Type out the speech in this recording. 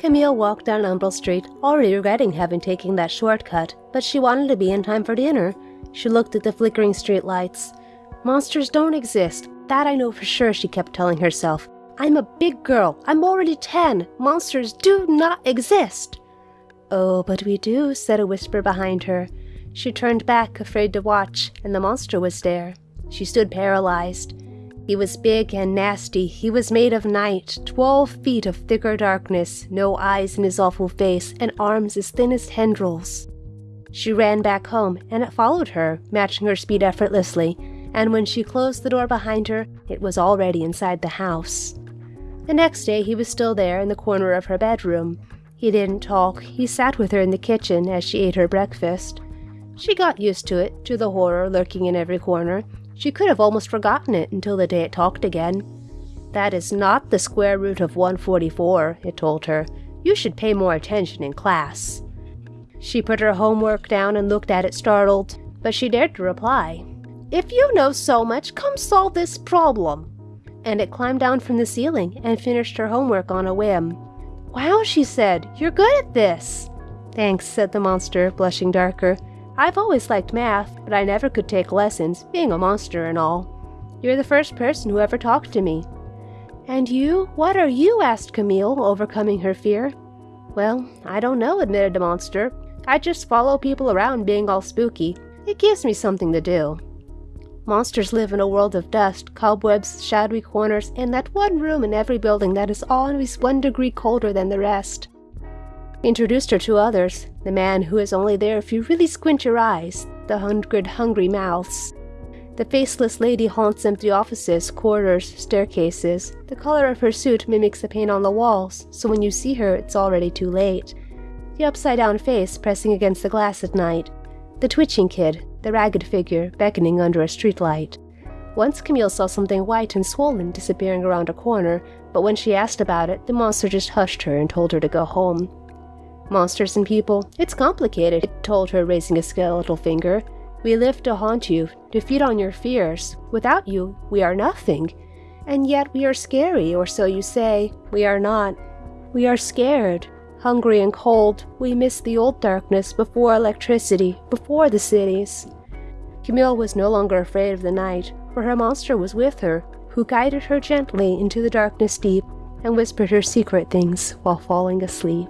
Camille walked down Umbral Street, already regretting having taken that shortcut, but she wanted to be in time for dinner. She looked at the flickering street lights. Monsters don't exist. That I know for sure, she kept telling herself. I'm a big girl. I'm already ten. Monsters do not exist. Oh, but we do, said a whisper behind her. She turned back, afraid to watch, and the monster was there. She stood paralyzed. He was big and nasty. He was made of night, twelve feet of thicker darkness, no eyes in his awful face, and arms as thin as tendrils. She ran back home, and it followed her, matching her speed effortlessly, and when she closed the door behind her, it was already inside the house. The next day he was still there in the corner of her bedroom. He didn't talk, he sat with her in the kitchen as she ate her breakfast. She got used to it, to the horror lurking in every corner. She could have almost forgotten it until the day it talked again. That is not the square root of 144, it told her. You should pay more attention in class. She put her homework down and looked at it startled, but she dared to reply. If you know so much, come solve this problem. And it climbed down from the ceiling and finished her homework on a whim. Wow, she said, you're good at this. Thanks, said the monster, blushing darker. I've always liked math, but I never could take lessons, being a monster and all. You're the first person who ever talked to me. And you? What are you? asked Camille, overcoming her fear. Well, I don't know, admitted the monster. I just follow people around being all spooky. It gives me something to do. Monsters live in a world of dust, cobwebs, shadowy corners, and that one room in every building that is always one degree colder than the rest. Introduced her to others, the man who is only there if you really squint your eyes, the hundred hungry mouths. The faceless lady haunts empty offices, corridors, staircases. The color of her suit mimics the paint on the walls, so when you see her, it's already too late. The upside down face pressing against the glass at night. The twitching kid, the ragged figure beckoning under a streetlight. Once Camille saw something white and swollen disappearing around a corner, but when she asked about it, the monster just hushed her and told her to go home. Monsters and people, it's complicated, it told her, raising a skeletal finger. We live to haunt you, to feed on your fears. Without you, we are nothing. And yet we are scary, or so you say. We are not. We are scared. Hungry and cold, we miss the old darkness before electricity, before the cities. Camille was no longer afraid of the night, for her monster was with her, who guided her gently into the darkness deep and whispered her secret things while falling asleep.